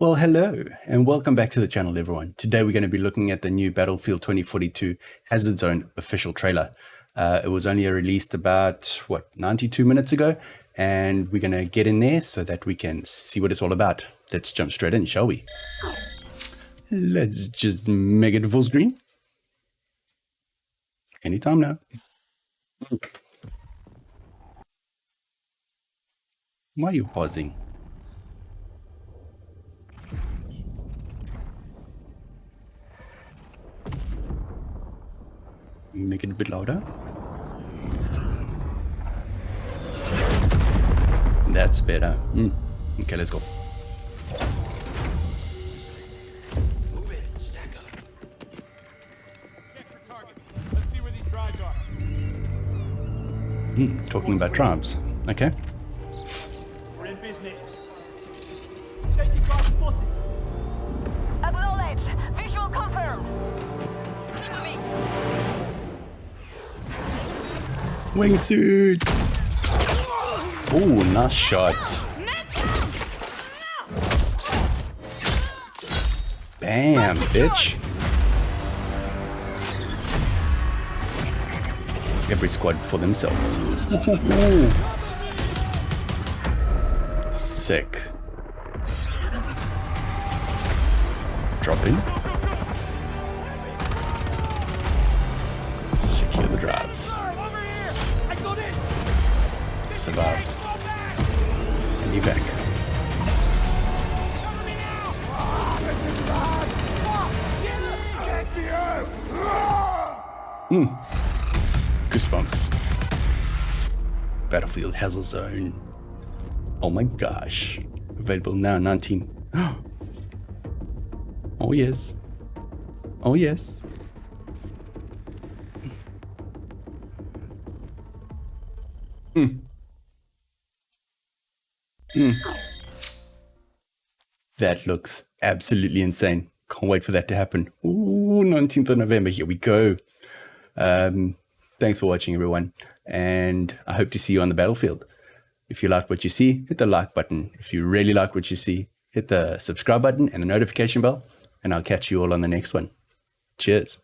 Well, hello and welcome back to the channel, everyone. Today we're going to be looking at the new Battlefield 2042 Hazard Zone official trailer. Uh, it was only released about, what, 92 minutes ago, and we're going to get in there so that we can see what it's all about. Let's jump straight in, shall we? Let's just make it full screen. Anytime now. Why are you pausing? Make it a bit louder. That's better. Mm. Okay, let's go. Mm, talking about tribes. Okay. We're in business. Acknowledged. Wingsuit! Oh, nice shot. Bam, bitch. Every squad for themselves. Sick. Drop in. Secure the drives. Me now! Get the Goosebumps. Battlefield Hazard Zone. Oh my gosh. Available now, 19. Oh yes. Oh yes. Mm. Mm. That looks absolutely insane. Can't wait for that to happen. Ooh, 19th of November. Here we go. Um, thanks for watching, everyone. And I hope to see you on the battlefield. If you like what you see, hit the like button. If you really like what you see, hit the subscribe button and the notification bell. And I'll catch you all on the next one. Cheers.